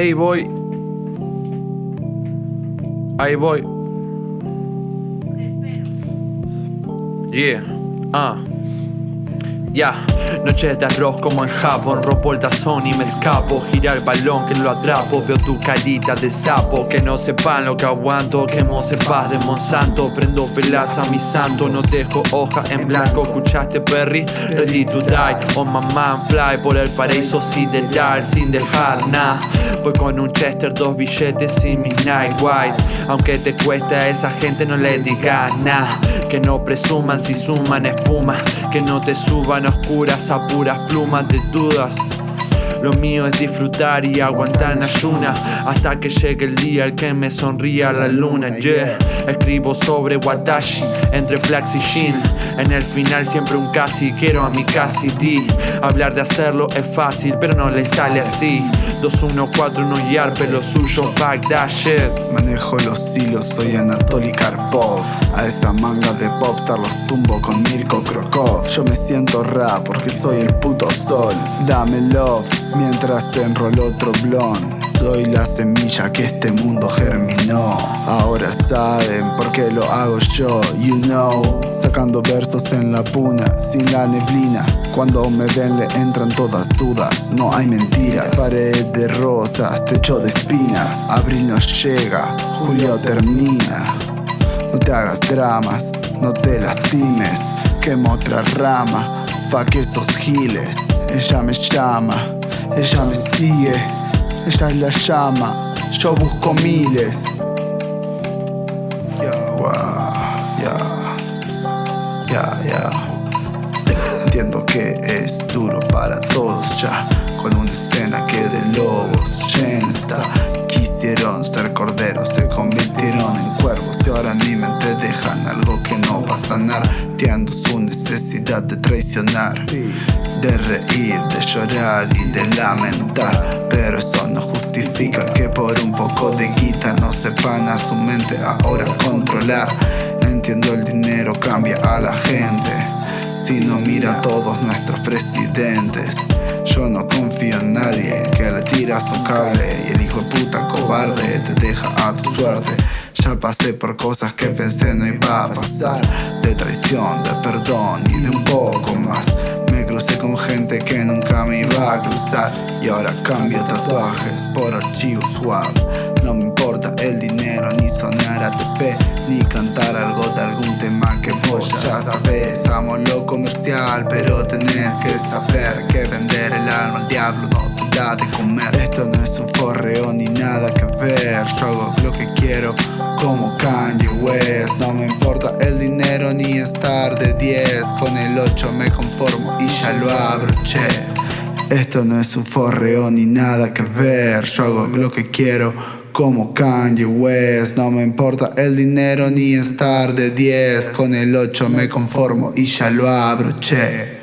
Ey, voy. Ahí voy. Yeah. Ah. Ya, noches de arroz como en Japón Rompo el tazón y me escapo. Gira el balón que lo atrapo Veo tu carita de sapo Que no sepan lo que aguanto Quemo paz de Monsanto. Prendo pelas a mi santo No dejo hoja en blanco. ¿Escuchaste Perry? Ready to die On my man fly Por el paraíso sideral Sin dejar nada. Voy con un Chester, dos billetes y mi Night White. Aunque te cueste a esa gente no le digas nada. Que no presuman si suman espuma. Que no te suban oscuras a puras plumas de dudas. Lo mío es disfrutar y aguantar en ayuna Hasta que llegue el día el que me sonría la luna. Yeah, escribo sobre Watashi Entre flax y shin En el final siempre un casi Quiero a mi casi di Hablar de hacerlo es fácil pero no le sale así. 214 y arpe lo suyo Fuck that shit. Manejo los hilos, soy Anatoly Karpov. A esa manga de popstar los tumbo con Mirko Krokov. Yo me siento rap porque soy el puto sol. Dame love mientras enroló otro soy la semilla que este mundo germinó. Ahora saben por qué lo hago yo, you know. Sacando versos en la puna, sin la neblina. Cuando me ven le entran todas dudas, no hay mentiras. Pared de rosas, techo de espinas. Abril no llega, julio termina. No te hagas dramas, no te lastimes. Quemo otra rama, pa' que esos giles Ella me llama ella me sigue, ella es la llama, yo busco miles. Ya, ya, ya, Entiendo que es duro para todos ya, con una escena que de lobos llena Quisieron ser corderos, se convirtieron en cuervos y ahora en mi mente dejan algo que no va a sanar. Entiendo su necesidad de traicionar de reír, de llorar y de lamentar. Pero eso no justifica que por un poco de guita no sepan a su mente ahora controlar. Entiendo el dinero cambia a la gente. Si no mira a todos nuestros presidentes yo no confío en nadie que le tira su cable. Y el hijo de puta cobarde te deja a tu suerte. Ya pasé por cosas que pensé no iba a pasar. De traición, de perdón y de un poco más crucé con gente que nunca me iba a cruzar. Y ahora cambio tatuajes por archivos swap No me importa el dinero, ni sonar ATP Ni cantar algo de algún tema que vos ya sabes Amo lo comercial, pero tenés que saber Que vender el alma al diablo no te da de comer. Esto no es un forreo ni nada que ver. Yo hago lo que quiero como Kanye West. No me importa el ni estar de 10 Con el 8 me conformo y ya lo abroché Esto no es un forreo ni nada que ver Yo hago lo que quiero como Kanye West No me importa el dinero ni estar de 10 Con el 8 me conformo y ya lo abroché